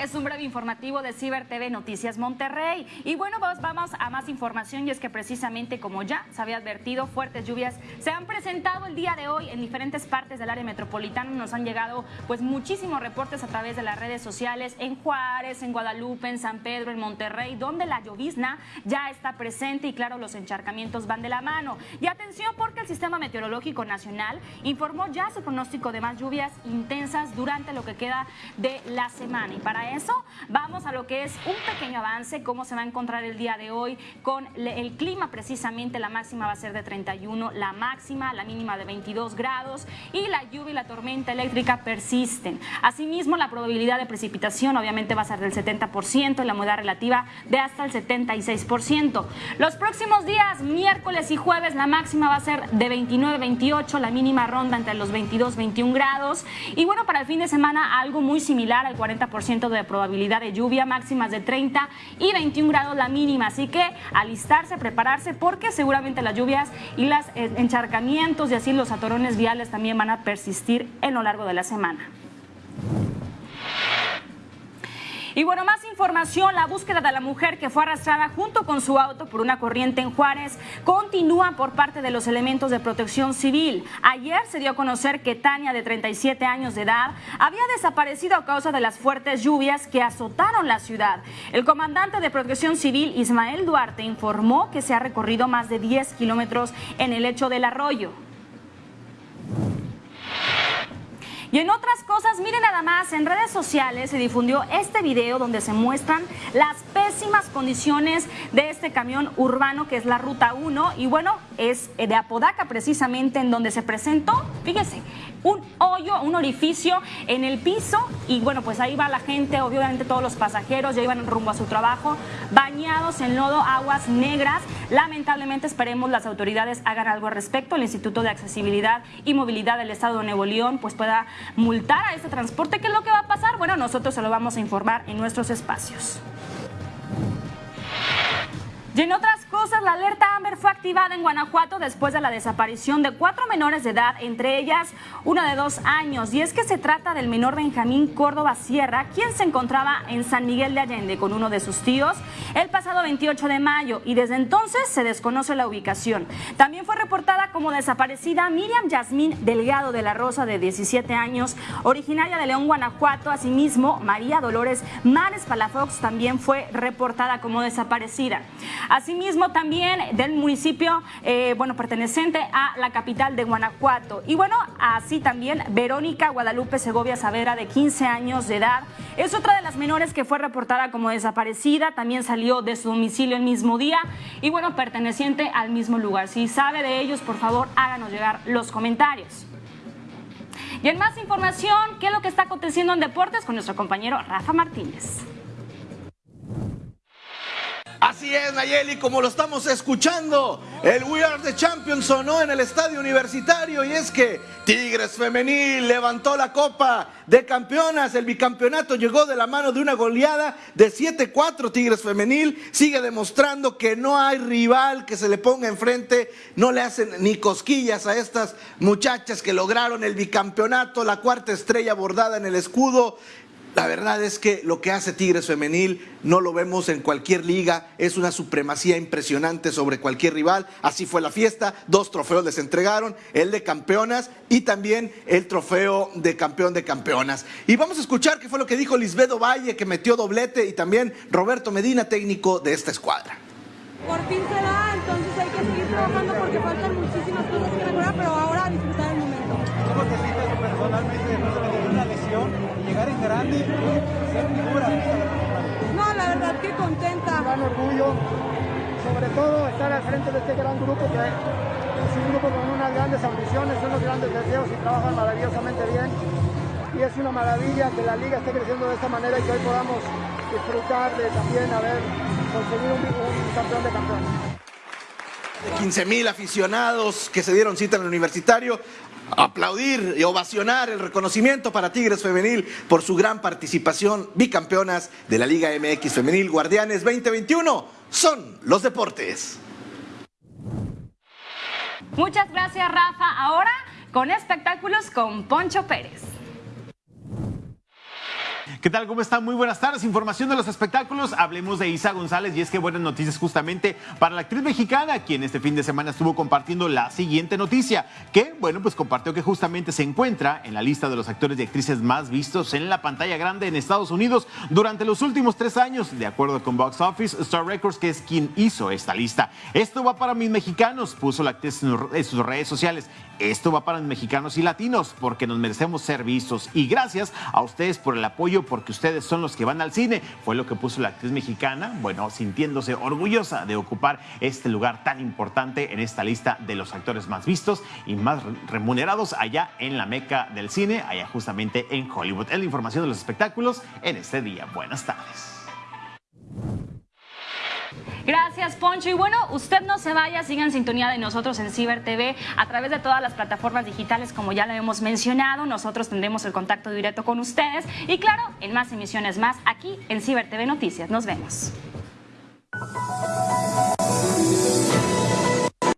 es un breve informativo de Ciber TV Noticias Monterrey. Y bueno, pues vamos a más información y es que precisamente como ya se había advertido, fuertes lluvias se han presentado el día de hoy en diferentes partes del área metropolitana. Nos han llegado pues muchísimos reportes a través de las redes sociales en Juárez, en Guadalupe, en San Pedro, en Monterrey, donde la llovizna ya está presente y claro, los encharcamientos van de la mano. Y atención porque el Sistema Meteorológico Nacional informó ya su pronóstico de más lluvias intensas durante lo que queda de la semana. Y para eso vamos a lo que es un pequeño avance, cómo se va a encontrar el día de hoy con el clima precisamente. La máxima va a ser de 31, la máxima, la mínima de 22 grados y la lluvia y la tormenta eléctrica persisten. Asimismo, la probabilidad de precipitación obviamente va a ser del 70% y la humedad relativa de hasta el 76%. Los próximos días, miércoles y jueves, la máxima va a ser de 29-28, la mínima ronda entre los 22-21 grados. Y bueno, para el fin de semana algo muy similar al 40% de probabilidad de lluvia, máximas de 30 y 21 grados la mínima. Así que alistarse, prepararse, porque seguramente las lluvias y los eh, encharcamientos y así los atorones viales también van a persistir en lo largo de la semana. Y bueno, más información, la búsqueda de la mujer que fue arrastrada junto con su auto por una corriente en Juárez continúa por parte de los elementos de protección civil. Ayer se dio a conocer que Tania, de 37 años de edad, había desaparecido a causa de las fuertes lluvias que azotaron la ciudad. El comandante de protección civil, Ismael Duarte, informó que se ha recorrido más de 10 kilómetros en el lecho del arroyo. Y en otras cosas, miren nada más, en redes sociales se difundió este video donde se muestran las pésimas condiciones de este camión urbano que es la Ruta 1 y bueno, es de Apodaca precisamente en donde se presentó, fíjese, un hoyo, un orificio en el piso y bueno, pues ahí va la gente, obviamente todos los pasajeros ya iban rumbo a su trabajo, bañados en lodo, aguas negras. Lamentablemente esperemos las autoridades hagan algo al respecto, el Instituto de Accesibilidad y Movilidad del Estado de Nuevo León pues pueda multar a este transporte. ¿Qué es lo que va a pasar? Bueno, nosotros se lo vamos a informar en nuestros espacios. Y en otras cosas, la alerta Amber fue activada en Guanajuato después de la desaparición de cuatro menores de edad, entre ellas una de dos años. Y es que se trata del menor Benjamín Córdoba Sierra, quien se encontraba en San Miguel de Allende con uno de sus tíos el pasado 28 de mayo y desde entonces se desconoce la ubicación. También fue reportada como desaparecida Miriam Yasmín Delgado de la Rosa, de 17 años, originaria de León, Guanajuato. Asimismo, María Dolores Mares Palafox también fue reportada como desaparecida. Asimismo, también del municipio, eh, bueno, perteneciente a la capital de Guanajuato. Y bueno, así también Verónica Guadalupe Segovia Savera, de 15 años de edad, es otra de las menores que fue reportada como desaparecida. También salió de su domicilio el mismo día y bueno, perteneciente al mismo lugar. Si sabe de ellos, por favor, háganos llegar los comentarios. Y en más información, ¿qué es lo que está aconteciendo en deportes con nuestro compañero Rafa Martínez? Así es, Nayeli, como lo estamos escuchando, el We Are the Champions sonó en el estadio universitario y es que Tigres Femenil levantó la copa de campeonas. El bicampeonato llegó de la mano de una goleada de 7-4. Tigres Femenil sigue demostrando que no hay rival que se le ponga enfrente. No le hacen ni cosquillas a estas muchachas que lograron el bicampeonato, la cuarta estrella bordada en el escudo. La verdad es que lo que hace Tigres Femenil no lo vemos en cualquier liga, es una supremacía impresionante sobre cualquier rival. Así fue la fiesta, dos trofeos les entregaron, el de campeonas y también el trofeo de campeón de campeonas. Y vamos a escuchar qué fue lo que dijo Lisbedo Valle, que metió doblete, y también Roberto Medina, técnico de esta escuadra. Por fin se da, entonces hay que seguir trabajando porque faltan muchísimas cosas que mejorar, pero ahora disfrutar el momento. ¿Cómo te sientes personalmente una lesión? llegar en grande y ser figura. No, la verdad que contenta. Gran orgullo, sobre todo estar al frente de este gran grupo que es un grupo con unas grandes ambiciones, unos grandes deseos y trabajan maravillosamente bien. Y es una maravilla que la liga esté creciendo de esta manera y que hoy podamos disfrutar de también haber conseguido un, un campeón de campeones. 15 mil aficionados que se dieron cita en el universitario aplaudir y ovacionar el reconocimiento para Tigres Femenil por su gran participación, bicampeonas de la Liga MX Femenil Guardianes 2021. Son los deportes. Muchas gracias, Rafa. Ahora con espectáculos con Poncho Pérez. ¿Qué tal? ¿Cómo están? Muy buenas tardes. Información de los espectáculos. Hablemos de Isa González y es que buenas noticias justamente para la actriz mexicana, quien este fin de semana estuvo compartiendo la siguiente noticia, que, bueno, pues compartió que justamente se encuentra en la lista de los actores y actrices más vistos en la pantalla grande en Estados Unidos durante los últimos tres años, de acuerdo con Box Office Star Records, que es quien hizo esta lista. Esto va para mis mexicanos, puso la actriz en sus redes sociales. Esto va para mexicanos y latinos porque nos merecemos ser vistos. Y gracias a ustedes por el apoyo, porque ustedes son los que van al cine. Fue lo que puso la actriz mexicana, bueno, sintiéndose orgullosa de ocupar este lugar tan importante en esta lista de los actores más vistos y más remunerados allá en la meca del cine, allá justamente en Hollywood. Es la información de los espectáculos en este día. Buenas tardes. Gracias, Poncho. Y bueno, usted no se vaya, sigan en sintonía de nosotros en Ciber TV a través de todas las plataformas digitales, como ya lo hemos mencionado. Nosotros tendremos el contacto directo con ustedes y, claro, en más emisiones más aquí en Ciber TV Noticias. Nos vemos.